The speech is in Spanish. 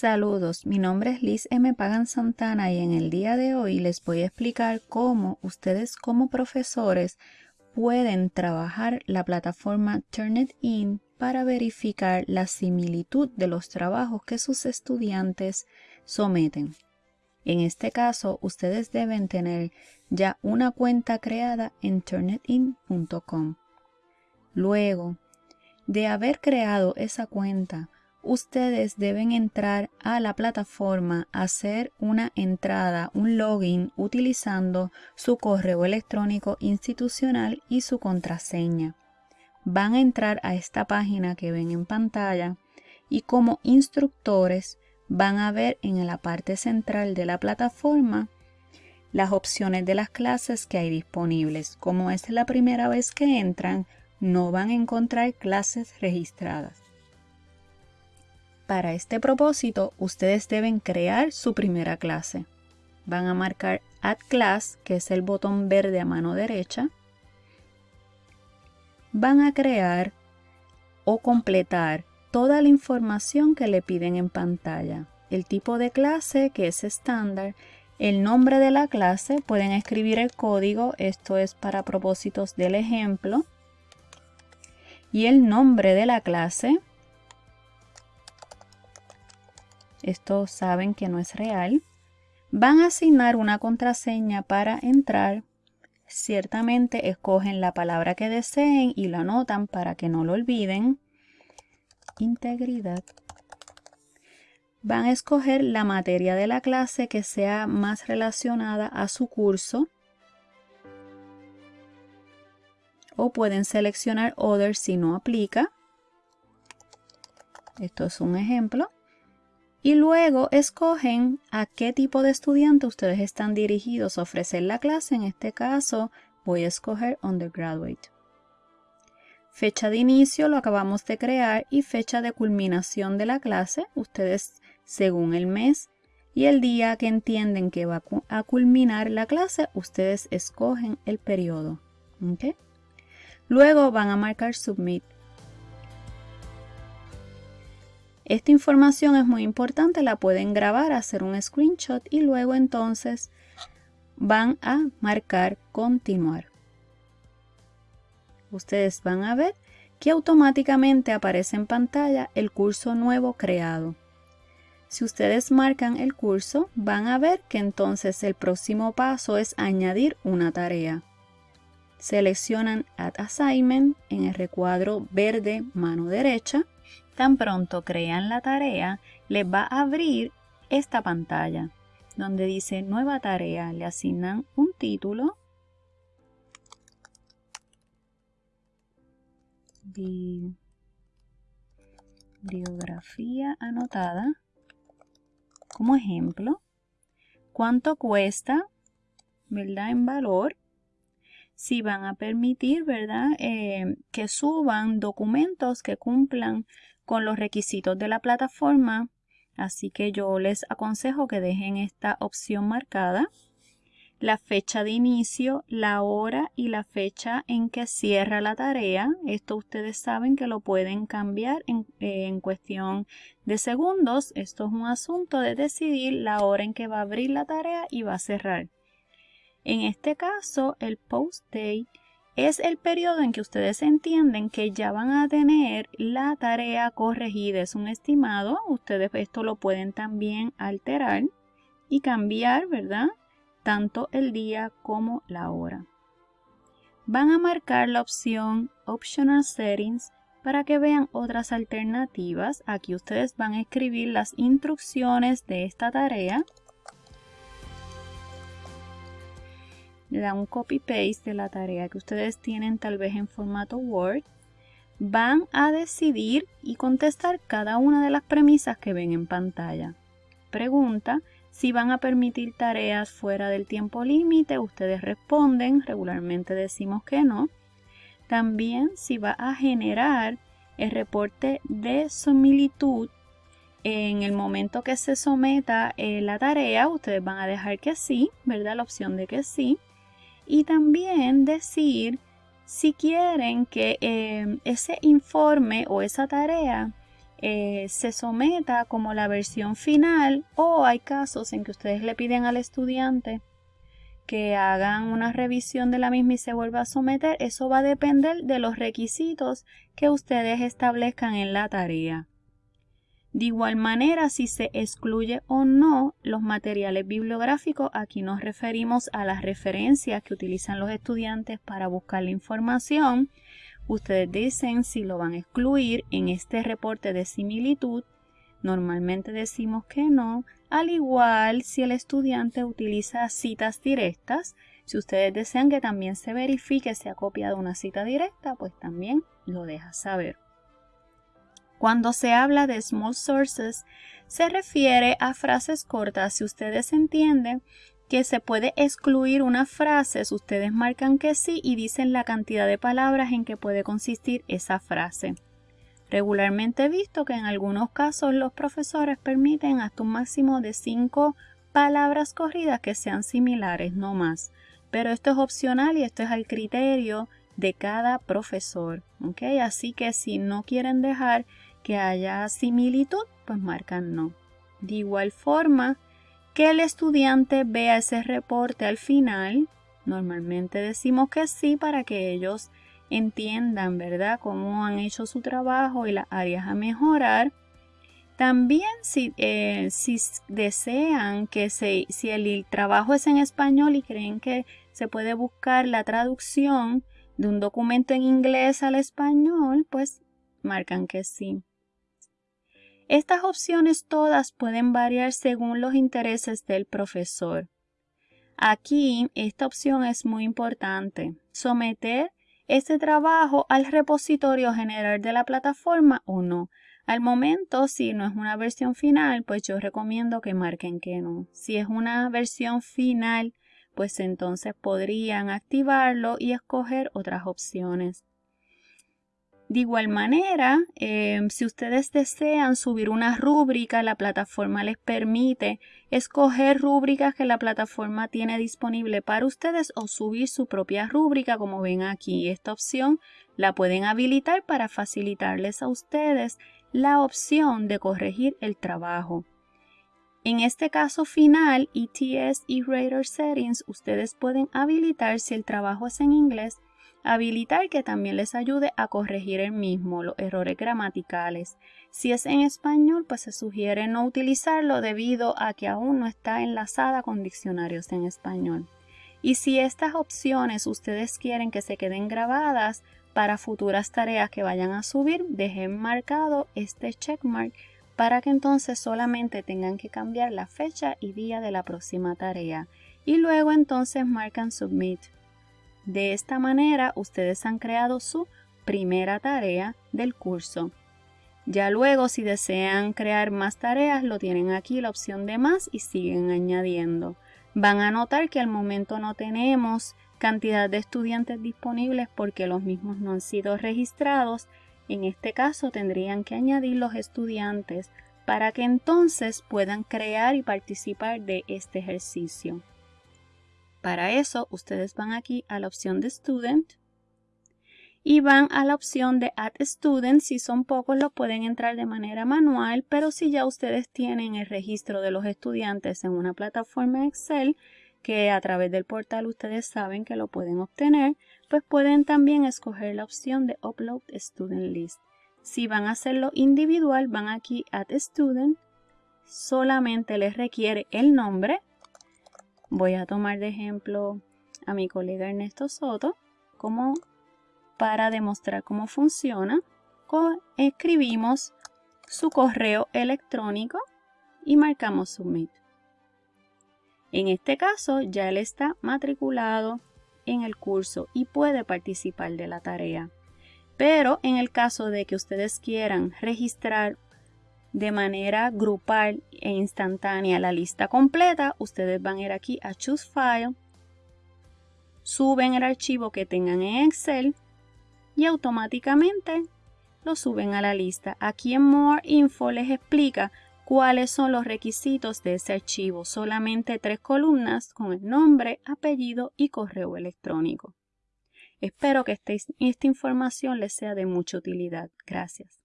Saludos, mi nombre es Liz M. Pagan Santana y en el día de hoy les voy a explicar cómo ustedes como profesores pueden trabajar la plataforma Turnitin para verificar la similitud de los trabajos que sus estudiantes someten. En este caso, ustedes deben tener ya una cuenta creada en turnitin.com. Luego de haber creado esa cuenta, ustedes deben entrar a la plataforma, hacer una entrada, un login utilizando su correo electrónico institucional y su contraseña. Van a entrar a esta página que ven en pantalla y como instructores van a ver en la parte central de la plataforma las opciones de las clases que hay disponibles. Como es la primera vez que entran, no van a encontrar clases registradas. Para este propósito, ustedes deben crear su primera clase. Van a marcar Add Class, que es el botón verde a mano derecha. Van a crear o completar toda la información que le piden en pantalla. El tipo de clase, que es estándar, el nombre de la clase, pueden escribir el código, esto es para propósitos del ejemplo, y el nombre de la clase, esto saben que no es real, van a asignar una contraseña para entrar. Ciertamente escogen la palabra que deseen y lo anotan para que no lo olviden. Integridad. Van a escoger la materia de la clase que sea más relacionada a su curso. O pueden seleccionar Other si no aplica. Esto es un ejemplo y luego escogen a qué tipo de estudiante ustedes están dirigidos a ofrecer la clase. En este caso voy a escoger Undergraduate. Fecha de inicio lo acabamos de crear y fecha de culminación de la clase. Ustedes según el mes y el día que entienden que va a culminar la clase, ustedes escogen el periodo. Luego van a marcar Submit. Esta información es muy importante, la pueden grabar, hacer un screenshot y luego entonces van a marcar continuar. Ustedes van a ver que automáticamente aparece en pantalla el curso nuevo creado. Si ustedes marcan el curso, van a ver que entonces el próximo paso es añadir una tarea. Seleccionan Add Assignment en el recuadro verde mano derecha Tan pronto crean la tarea, les va a abrir esta pantalla donde dice nueva tarea. Le asignan un título. Bibliografía anotada. Como ejemplo, cuánto cuesta, ¿verdad? En valor. Si van a permitir, ¿verdad? Eh, que suban documentos que cumplan con los requisitos de la plataforma. Así que yo les aconsejo que dejen esta opción marcada. La fecha de inicio, la hora y la fecha en que cierra la tarea. Esto ustedes saben que lo pueden cambiar en, en cuestión de segundos. Esto es un asunto de decidir la hora en que va a abrir la tarea y va a cerrar. En este caso, el post date es el periodo en que ustedes entienden que ya van a tener la tarea corregida. Es un estimado. Ustedes esto lo pueden también alterar y cambiar, ¿verdad? Tanto el día como la hora. Van a marcar la opción Optional Settings para que vean otras alternativas. Aquí ustedes van a escribir las instrucciones de esta tarea le da un copy-paste de la tarea que ustedes tienen tal vez en formato Word, van a decidir y contestar cada una de las premisas que ven en pantalla. Pregunta si van a permitir tareas fuera del tiempo límite, ustedes responden, regularmente decimos que no. También si va a generar el reporte de similitud en el momento que se someta eh, la tarea, ustedes van a dejar que sí, ¿verdad? La opción de que sí y también decir si quieren que eh, ese informe o esa tarea eh, se someta como la versión final o hay casos en que ustedes le piden al estudiante que hagan una revisión de la misma y se vuelva a someter, eso va a depender de los requisitos que ustedes establezcan en la tarea. De igual manera, si se excluye o no los materiales bibliográficos, aquí nos referimos a las referencias que utilizan los estudiantes para buscar la información. Ustedes dicen si lo van a excluir en este reporte de similitud. Normalmente decimos que no, al igual si el estudiante utiliza citas directas. Si ustedes desean que también se verifique si ha copiado una cita directa, pues también lo deja saber. Cuando se habla de small sources, se refiere a frases cortas. Si ustedes entienden que se puede excluir una frase, ustedes marcan que sí y dicen la cantidad de palabras en que puede consistir esa frase. Regularmente he visto que en algunos casos los profesores permiten hasta un máximo de 5 palabras corridas que sean similares, no más. Pero esto es opcional y esto es al criterio de cada profesor. Así que si no quieren dejar que haya similitud, pues marcan no. De igual forma, que el estudiante vea ese reporte al final, normalmente decimos que sí para que ellos entiendan, ¿verdad?, cómo han hecho su trabajo y las áreas a mejorar. También si, eh, si desean que se, si el trabajo es en español y creen que se puede buscar la traducción de un documento en inglés al español, pues marcan que sí. Estas opciones todas pueden variar según los intereses del profesor. Aquí esta opción es muy importante. Someter este trabajo al repositorio general de la plataforma o no. Al momento, si no es una versión final, pues yo recomiendo que marquen que no. Si es una versión final, pues entonces podrían activarlo y escoger otras opciones. De igual manera, em, si ustedes desean subir una rúbrica, la plataforma les permite escoger rúbricas que la plataforma tiene disponible para ustedes o subir su propia rúbrica, como ven aquí. Esta opción la pueden habilitar para facilitarles a ustedes la opción de corregir el trabajo. En este caso final, ETS y Radar Settings, ustedes pueden habilitar si el trabajo es en inglés Habilitar que también les ayude a corregir el mismo, los errores gramaticales. Si es en español, pues se sugiere no utilizarlo debido a que aún no está enlazada con diccionarios en español. Y si estas opciones ustedes quieren que se queden grabadas para futuras tareas que vayan a subir, dejen marcado este checkmark para que entonces solamente tengan que cambiar la fecha y día de la próxima tarea. Y luego entonces marcan submit. De esta manera, ustedes han creado su primera tarea del curso. Ya luego, si desean crear más tareas, lo tienen aquí la opción de más y siguen añadiendo. Van a notar que al momento no tenemos cantidad de estudiantes disponibles porque los mismos no han sido registrados. En este caso tendrían que añadir los estudiantes para que entonces puedan crear y participar de este ejercicio. Para eso, ustedes van aquí a la opción de Student y van a la opción de Add Student. Si son pocos, lo pueden entrar de manera manual, pero si ya ustedes tienen el registro de los estudiantes en una plataforma Excel, que a través del portal ustedes saben que lo pueden obtener, pues pueden también escoger la opción de Upload Student List. Si van a hacerlo individual, van aquí Add Student, solamente les requiere el nombre, Voy a tomar de ejemplo a mi colega Ernesto Soto como para demostrar cómo funciona. Escribimos su correo electrónico y marcamos Submit. En este caso ya él está matriculado en el curso y puede participar de la tarea. Pero en el caso de que ustedes quieran registrar de manera grupal e instantánea la lista completa, ustedes van a ir aquí a Choose File, suben el archivo que tengan en Excel y automáticamente lo suben a la lista. Aquí en More Info les explica cuáles son los requisitos de ese archivo. Solamente tres columnas con el nombre, apellido y correo electrónico. Espero que esta información les sea de mucha utilidad. Gracias.